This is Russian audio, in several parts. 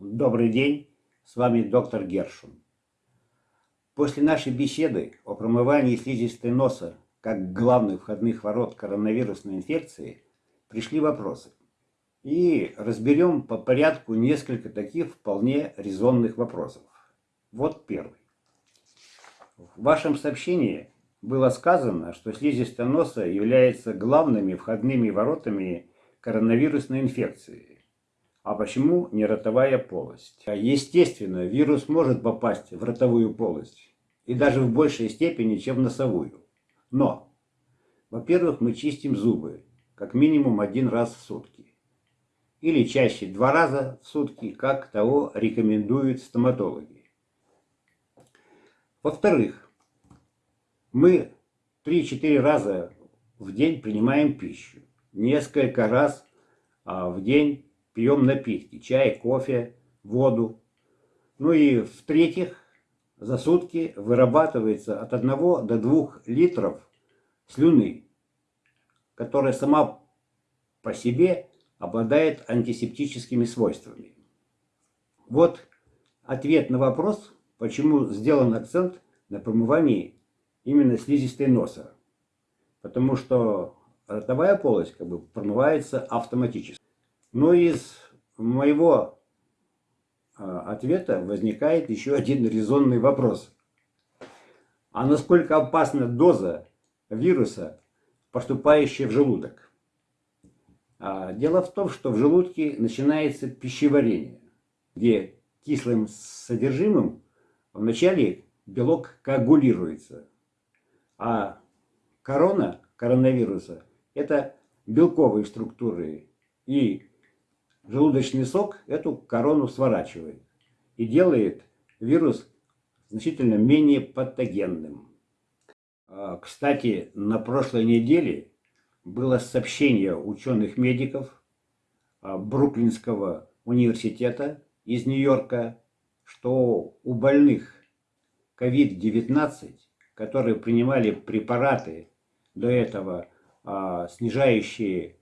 Добрый день, с вами доктор Гершун. После нашей беседы о промывании слизистой носа как главных входных ворот коронавирусной инфекции пришли вопросы. И разберем по порядку несколько таких вполне резонных вопросов. Вот первый. В вашем сообщении было сказано, что слизистая носа является главными входными воротами коронавирусной инфекции. А почему не ротовая полость? Естественно, вирус может попасть в ротовую полость, и даже в большей степени, чем в носовую. Но, во-первых, мы чистим зубы, как минимум один раз в сутки. Или чаще два раза в сутки, как того рекомендуют стоматологи. Во-вторых, мы 3-4 раза в день принимаем пищу несколько раз а, в день пьем напитки, чай, кофе, воду. Ну и в-третьих, за сутки вырабатывается от 1 до 2 литров слюны, которая сама по себе обладает антисептическими свойствами. Вот ответ на вопрос, почему сделан акцент на промывании именно слизистой носа. Потому что ротовая полость как бы промывается автоматически. Но из моего а, ответа возникает еще один резонный вопрос. А насколько опасна доза вируса, поступающая в желудок? А, дело в том, что в желудке начинается пищеварение, где кислым содержимым вначале белок коагулируется, а корона коронавируса это белковые структуры. И желудочный сок эту корону сворачивает и делает вирус значительно менее патогенным. А, кстати, на прошлой неделе было сообщение ученых-медиков а, Бруклинского университета из Нью-Йорка, что у больных COVID-19, которые принимали препараты до этого а, снижающие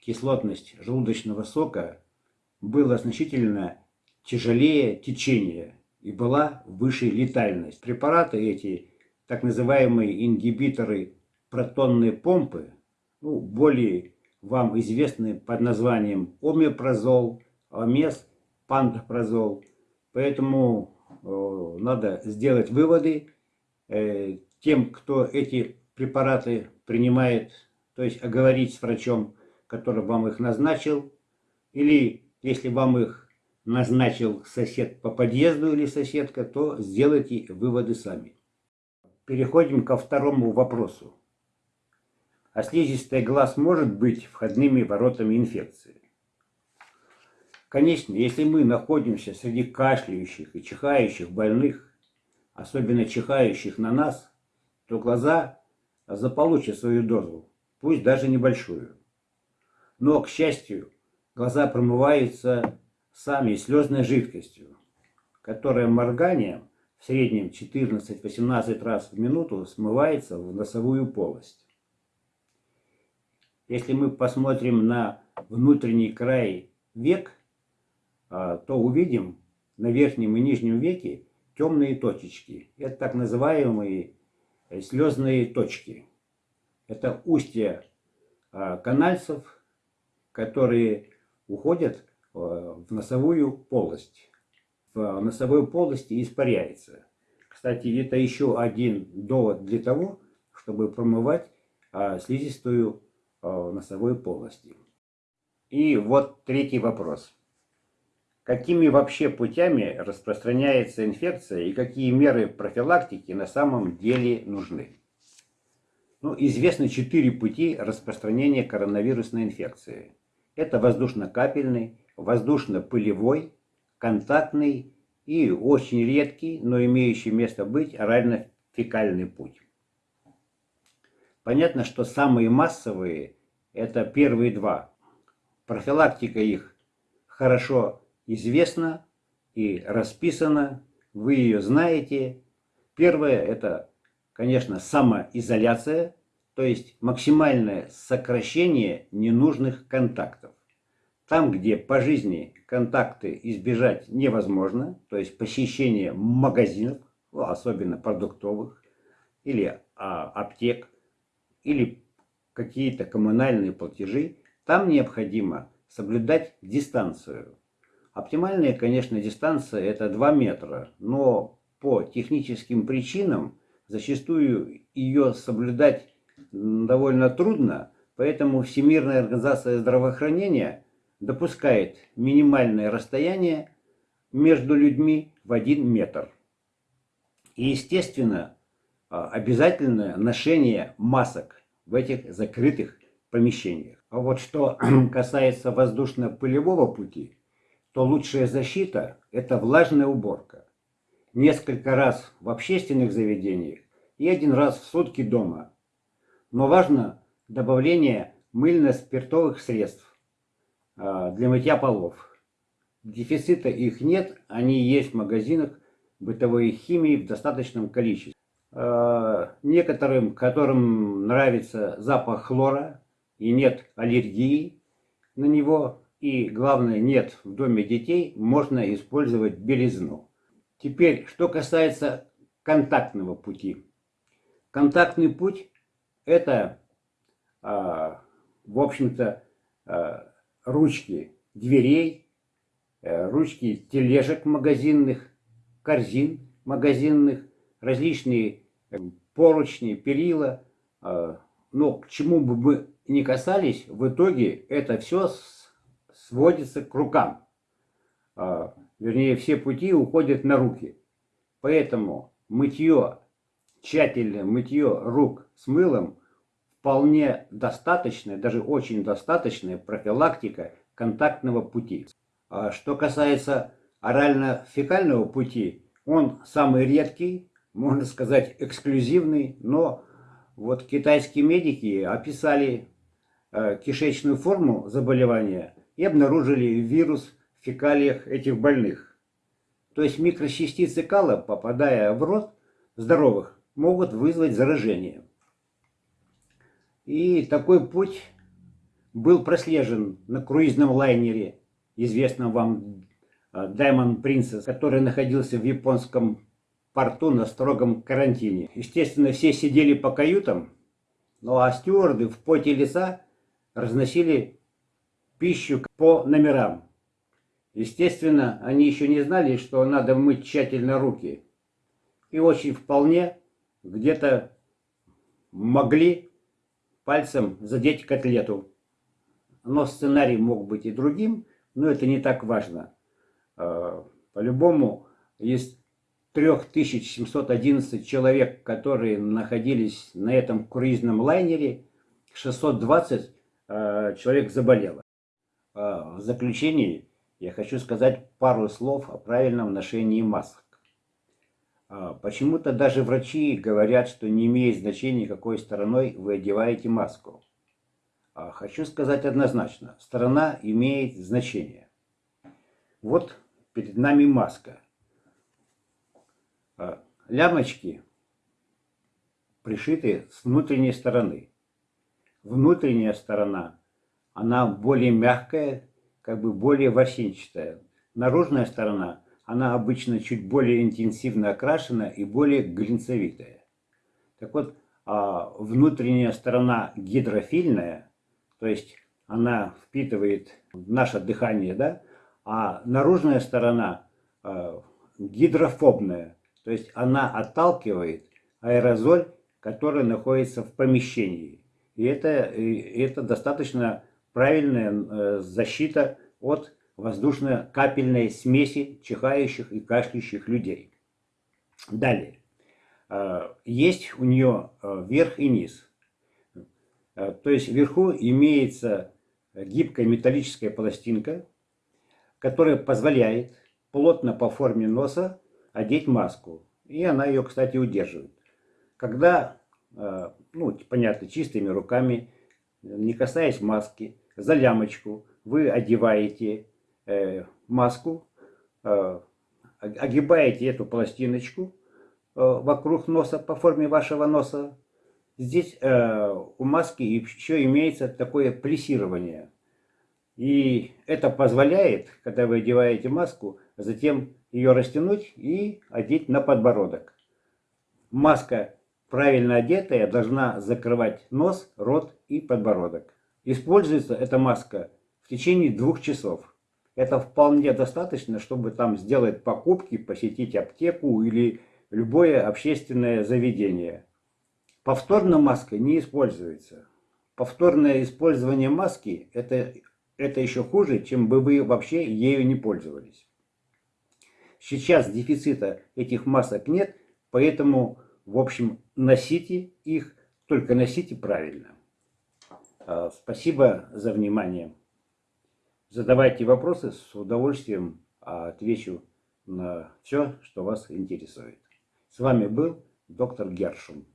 кислотность желудочного сока, было значительно тяжелее течение и была выше летальность. Препараты эти, так называемые ингибиторы протонной помпы, ну, более вам известны под названием омепразол, омес, пантопрозол. Поэтому э, надо сделать выводы э, тем, кто эти препараты принимает то есть оговорить с врачом, который вам их назначил, или если вам их назначил сосед по подъезду или соседка, то сделайте выводы сами. Переходим ко второму вопросу. А слизистый глаз может быть входными воротами инфекции? Конечно, если мы находимся среди кашляющих и чихающих больных, особенно чихающих на нас, то глаза заполучат свою дозу пусть даже небольшую. Но, к счастью, глаза промываются сами слезной жидкостью, которая морганием в среднем 14-18 раз в минуту смывается в носовую полость. Если мы посмотрим на внутренний край век, а, то увидим на верхнем и нижнем веке темные точечки. Это так называемые слезные точки. Это устья а, канальцев, которые уходят а, в носовую полость. В носовой полости испаряется. Кстати, это еще один довод для того, чтобы промывать а, слизистую носовой полости. И вот третий вопрос. Какими вообще путями распространяется инфекция и какие меры профилактики на самом деле нужны? Ну, известны четыре пути распространения коронавирусной инфекции. Это воздушно-капельный, воздушно-пылевой, контактный и очень редкий, но имеющий место быть орально-фекальный путь. Понятно, что самые массовые – это первые два. Профилактика их хорошо известна и расписана, вы ее знаете. Первое – это конечно, самоизоляция, то есть максимальное сокращение ненужных контактов. Там, где по жизни контакты избежать невозможно, то есть посещение магазинов, ну, особенно продуктовых, или а, аптек, или какие-то коммунальные платежи, там необходимо соблюдать дистанцию. Оптимальная, конечно, дистанция это 2 метра, но по техническим причинам зачастую ее соблюдать довольно трудно, поэтому Всемирная организация здравоохранения допускает минимальное расстояние между людьми в 1 метр. И, естественно, а, обязательное ношение масок в этих закрытых помещениях. А вот что касается воздушно-пылевого пути, то лучшая защита – это влажная уборка. Несколько раз в общественных заведениях и один раз в сутки дома. Но важно добавление мыльно-спиртовых средств а, для мытья полов. Дефицита их нет, они есть в магазинах бытовой химии в достаточном количестве. Э, некоторым, которым нравится запах хлора и нет аллергии на него, и главное, нет в доме детей, можно использовать белизну. Теперь, что касается контактного пути. Контактный путь – это, э, в общем-то, э, ручки дверей, ручки тележек магазинных, корзин магазинных, различные поручни, перила. А, но к чему бы мы ни касались, в итоге это все сводится к рукам. А, вернее, все пути уходят на руки. Поэтому мытье, тщательное мытье рук с мылом вполне достаточная, даже очень достаточная профилактика контактного пути. А что касается орально-фекального пути, он самый редкий, можно сказать, эксклюзивный, но вот китайские медики описали э, кишечную форму заболевания и обнаружили вирус в фекалиях этих больных. То есть микрочастицы кала, попадая в рот здоровых, могут вызвать заражение. И такой путь был прослежен на круизном лайнере, известном вам э, Diamond Princess, который находился в японском порту на строгом карантине. Естественно, все сидели по каютам, ну а стюарды в поте лица разносили пищу по номерам. Естественно, они еще не знали, что надо мыть тщательно руки. И очень вполне где-то могли пальцем задеть котлету. Но сценарий мог быть и другим, но это не так важно. А, по-любому есть 3711 человек, которые находились на этом круизном лайнере, 620 э, человек заболело. Э, в заключении я хочу сказать пару слов о правильном ношении масок. Э, Почему-то даже врачи говорят, что не имеет значения, какой стороной вы одеваете маску. Э, хочу сказать однозначно, сторона имеет значение. Вот перед нами маска. А, лямочки пришиты с внутренней стороны. Внутренняя сторона, она более мягкая, как бы более ворсинчатая. Наружная сторона, она обычно чуть более интенсивно окрашена и более глинцевитая. Так вот, а, внутренняя сторона гидрофильная, то есть она впитывает наше дыхание, да, а наружная сторона а, гидрофобная, то есть она отталкивает аэрозоль, который находится в помещении. И это, это достаточно правильная э, защита от воздушно-капельной смеси чихающих и кашляющих людей. Далее. Э, есть у нее э, верх и низ. То есть вверху имеется гибкая металлическая пластинка, которая позволяет плотно по форме носа одеть маску. И она ее, кстати, удерживает. Когда, э, ну, понятно, чистыми руками, не касаясь маски, за лямочку вы одеваете э, маску, э, огибаете эту пластиночку вокруг носа, по форме вашего носа. Здесь у маски еще имеется такое плессирование. И это позволяет, когда вы одеваете маску, затем ее растянуть и одеть на подбородок. Маска, правильно одетая, должна закрывать нос, рот и подбородок. Используется эта маска в течение двух часов. Это вполне достаточно, чтобы там сделать покупки, посетить аптеку или любое общественное заведение. Повторно маска не используется. Повторное использование маски это, это еще хуже, чем бы вы вообще ею не пользовались. Сейчас дефицита этих масок нет, поэтому, в общем, носите их, только носите правильно. А, спасибо за внимание. Задавайте вопросы, с удовольствием отвечу на все, что вас интересует. С вами был доктор Гершун.